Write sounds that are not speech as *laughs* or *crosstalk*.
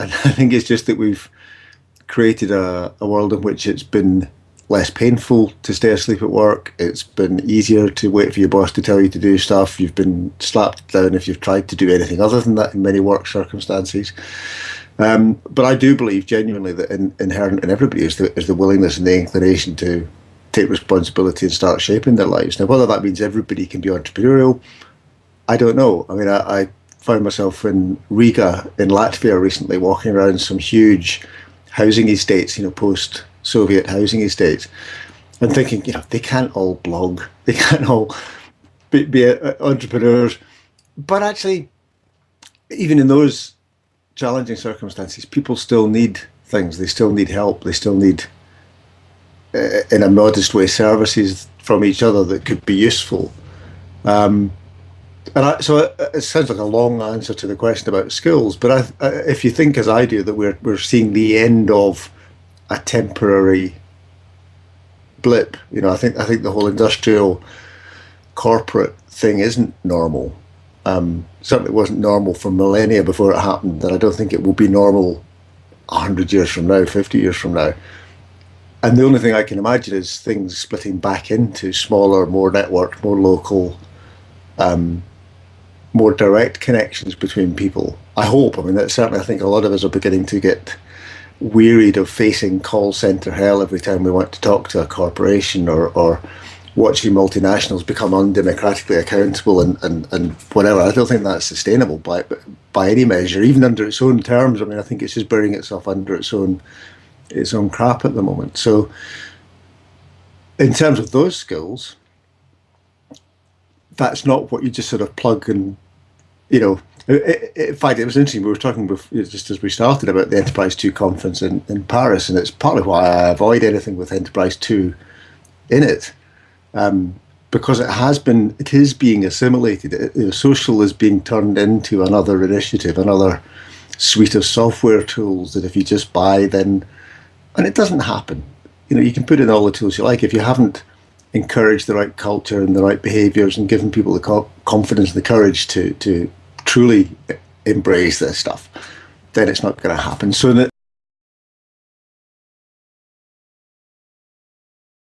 *laughs* And I think it's just that we've created a, a world in which it's been less painful to stay asleep at work. It's been easier to wait for your boss to tell you to do stuff. You've been slapped down if you've tried to do anything other than that in many work circumstances. Um, but I do believe genuinely that in, inherent in everybody is the, is the willingness and the inclination to take responsibility and start shaping their lives. Now, whether that means everybody can be entrepreneurial, I don't know. I mean, I, I found myself in Riga in Latvia recently, walking around some huge housing estates, you know, post Soviet housing estates, and thinking, you know, they can't all blog, *laughs* they can't all be, be uh, entrepreneurs. But actually, even in those challenging circumstances, people still need things. They still need help. They still need, uh, in a modest way, services from each other that could be useful. Um, and I, so it, it, sounds like a long answer to the question about skills, but I, I, if you think, as I do, that we're we're seeing the end of a temporary blip, you know, I think I think the whole industrial corporate thing isn't normal um, certainly wasn't normal for millennia before it happened, and I don't think it will be normal 100 years from now, 50 years from now. And the only thing I can imagine is things splitting back into smaller, more networked, more local, um, more direct connections between people. I hope. I mean, that certainly I think a lot of us are beginning to get wearied of facing call center hell every time we want to talk to a corporation or, or watching multinationals become undemocratically accountable and, and, and whatever. I don't think that's sustainable by by any measure, even under its own terms. I mean, I think it's just burying itself under its own its own crap at the moment. So, in terms of those skills, that's not what you just sort of plug and, you know. In fact, it was interesting. We were talking before, just as we started about the Enterprise Two conference in, in Paris, and it's partly why I avoid anything with Enterprise Two in it um, because it has been, it is being assimilated. It, you know, social is being turned into another initiative, another suite of software tools that if you just buy, then, and it doesn't happen. You know, you can put in all the tools you like. If you haven't encouraged the right culture and the right behaviors and giving people the co confidence and the courage to, to truly embrace this stuff, then it's not going to happen. So